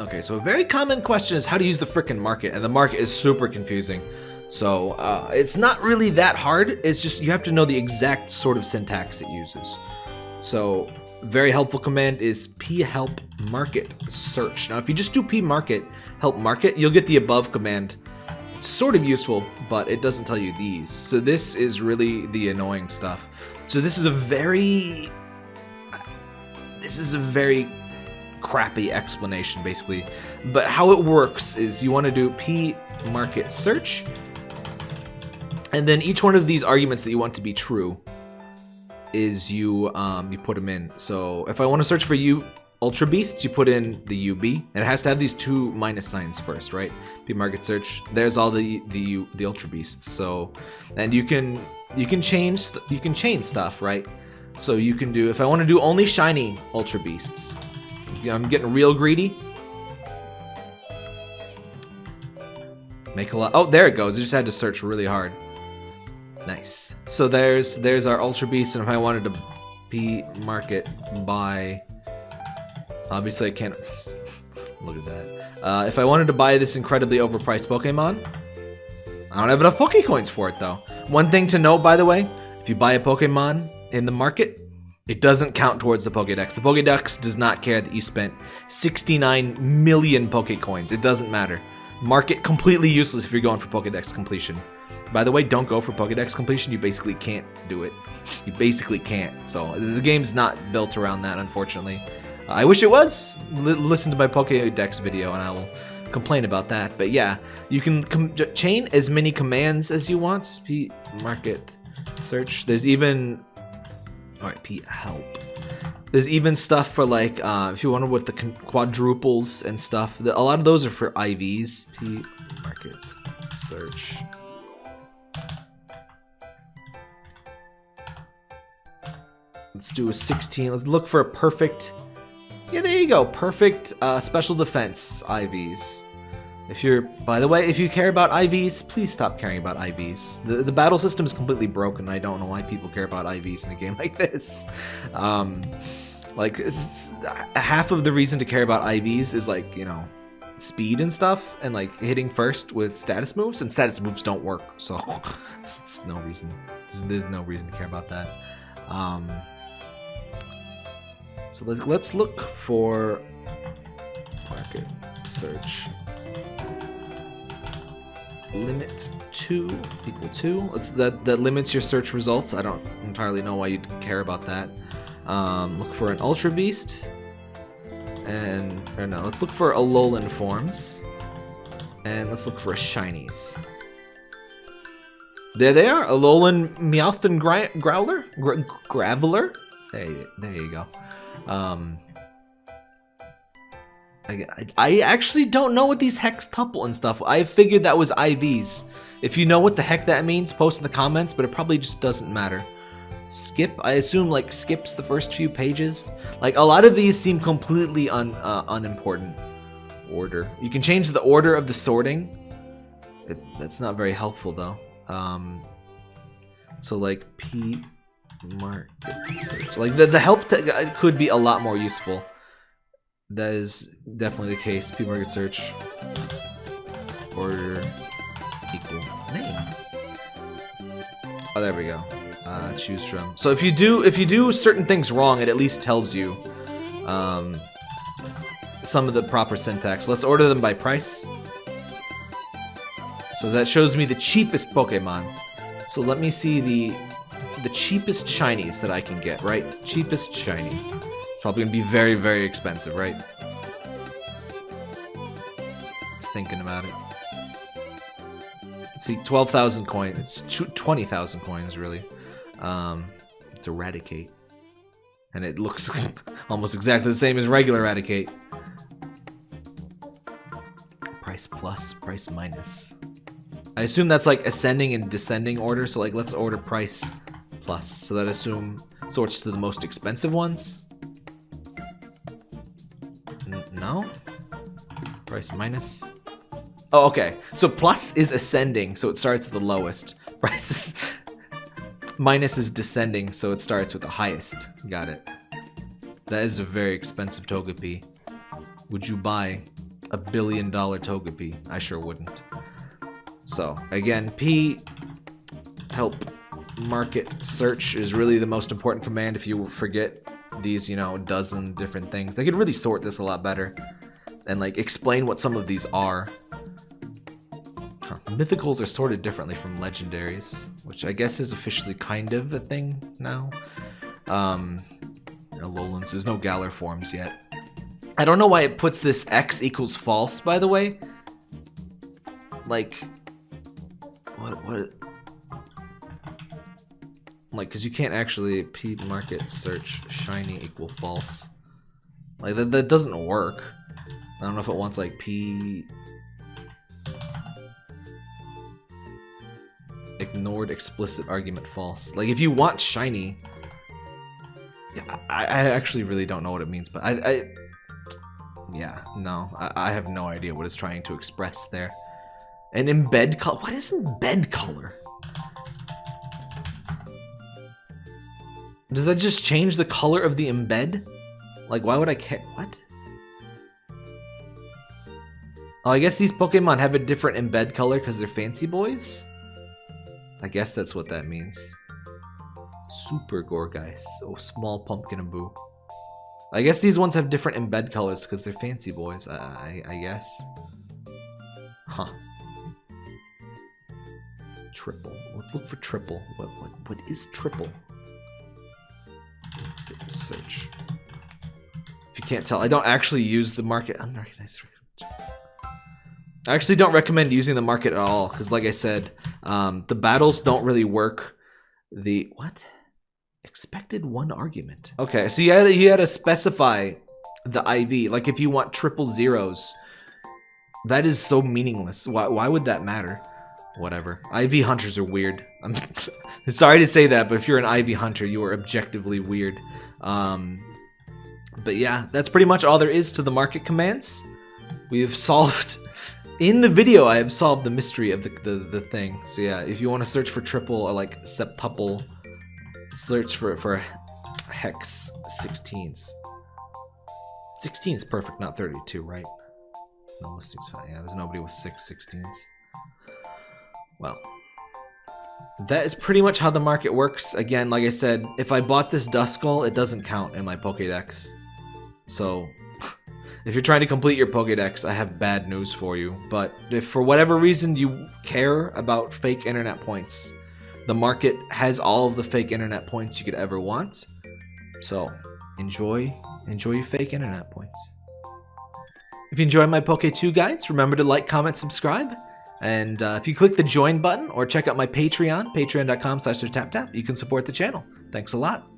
Okay, so a very common question is how to use the frickin' market, and the market is super confusing. So uh, it's not really that hard. It's just you have to know the exact sort of syntax it uses. So very helpful command is p help market search. Now if you just do p market help market, you'll get the above command. It's sort of useful, but it doesn't tell you these. So this is really the annoying stuff. So this is a very this is a very crappy explanation basically. But how it works is you want to do p market search and then each one of these arguments that you want to be true is you um, you put them in. So if I want to search for you Ultra Beasts, you put in the UB, and it has to have these two minus signs first, right? P market search. There's all the the the Ultra Beasts. So, and you can you can change you can change stuff, right? So you can do if I want to do only shiny Ultra Beasts. I'm getting real greedy. Make a lot. Oh, there it goes. I just had to search really hard. Nice. So there's there's our Ultra Beast, and if I wanted to be market buy, obviously I can't. look at that. Uh, if I wanted to buy this incredibly overpriced Pokemon, I don't have enough Pokecoins for it though. One thing to note, by the way, if you buy a Pokemon in the market, it doesn't count towards the Pokedex. The Pokedex does not care that you spent 69 million Pokecoins. It doesn't matter. Market completely useless if you're going for Pokedex completion. By the way, don't go for Pokedex completion. You basically can't do it. You basically can't. So the game's not built around that, unfortunately. I wish it was. L listen to my Pokedex video and I will complain about that. But yeah, you can chain as many commands as you want. Market search. There's even... Alright, P help. There's even stuff for like, uh, if you wonder what the quadruples and stuff, the, a lot of those are for IVs. P market search. Let's do a 16. Let's look for a perfect... Yeah, there you go. Perfect uh, special defense IVs. If you're, by the way, if you care about IVs, please stop caring about IVs. The, the battle system is completely broken. I don't know why people care about IVs in a game like this. Um, like, half of the reason to care about IVs is like, you know, speed and stuff, and like hitting first with status moves, and status moves don't work. So, it's no reason. There's no reason to care about that. Um, so let's, let's look for market search limit 2 equal 2. Let's, that, that limits your search results. I don't entirely know why you'd care about that. Um, look for an Ultra Beast. And, or no, let's look for Alolan forms. And let's look for a Shinies. There they are, Alolan Meowth and Growler? Gra Graveler? There, there you go. Um, I, I actually don't know what these hex tuple and stuff. I figured that was IVs. If you know what the heck that means, post in the comments, but it probably just doesn't matter. Skip, I assume like skips the first few pages. Like a lot of these seem completely un, uh, unimportant. Order. You can change the order of the sorting. It, that's not very helpful though. Um, so like P market search. Like the, the help uh, could be a lot more useful. That is definitely the case. P market search. Order equal name. Oh, there we go. Uh, choose from. So if you do if you do certain things wrong, it at least tells you um, some of the proper syntax. Let's order them by price. So that shows me the cheapest Pokemon. So let me see the the cheapest shinies that I can get, right? Cheapest shiny. Probably gonna be very, very expensive, right? It's thinking about it. Let's see, 12,000 coins. It's 20,000 coins, really. Um, it's Eradicate. And it looks almost exactly the same as regular Eradicate. Price plus, price minus. I assume that's like ascending and descending order, so like let's order price plus. So that assume sorts to the most expensive ones. Price minus. Oh, okay. So plus is ascending, so it starts at the lowest. Price is minus is descending, so it starts with the highest. Got it. That is a very expensive Togepi. Would you buy a billion dollar Togepi. I sure wouldn't. So, again, P help market search is really the most important command if you forget these, you know, dozen different things. They could really sort this a lot better and like explain what some of these are. Huh. Mythicals are sorted differently from legendaries, which I guess is officially kind of a thing now. Um, there's no Galar forms yet. I don't know why it puts this X equals false, by the way. Like, what, what? Like, because you can't actually P market search shiny equal false. Like, that, that doesn't work. I don't know if it wants, like, P... Ignored explicit argument false. Like, if you want shiny... Yeah, I, I actually really don't know what it means, but I... I yeah, no. I, I have no idea what it's trying to express there. An embed color? What is embed color? Does that just change the color of the embed? Like, why would I care? What? Oh, I guess these Pokemon have a different embed color because they're fancy boys? I guess that's what that means. Super Gourgeist. Oh, small Pumpkaboo. I guess these ones have different embed colors because they're fancy boys, I, I, I guess. Huh. Triple. Let's look for triple. What, what, what is triple? Search. If you can't tell, I don't actually use the market. Unrecognized. I actually don't recommend using the market at all because, like I said, um, the battles don't really work. The what? Expected one argument. Okay, so you had to, you had to specify the IV. Like if you want triple zeros, that is so meaningless. Why why would that matter? Whatever. IV hunters are weird. I'm sorry to say that, but if you're an IV hunter, you are objectively weird. Um, but yeah, that's pretty much all there is to the market commands. We have solved in the video. I have solved the mystery of the the, the thing. So yeah, if you want to search for triple or like septuple, search for for hex 16s. 16 is perfect, not 32, right? No listings fine. Yeah, there's nobody with six 16s. Well, that is pretty much how the market works. Again, like I said, if I bought this Duskull, it doesn't count in my Pokédex. So, if you're trying to complete your Pokédex, I have bad news for you. But if for whatever reason you care about fake internet points, the market has all of the fake internet points you could ever want. So, enjoy, enjoy your fake internet points. If you enjoy my Poke2 guides, remember to like, comment, subscribe. And uh, if you click the join button or check out my Patreon, patreon.com slash tap you can support the channel. Thanks a lot.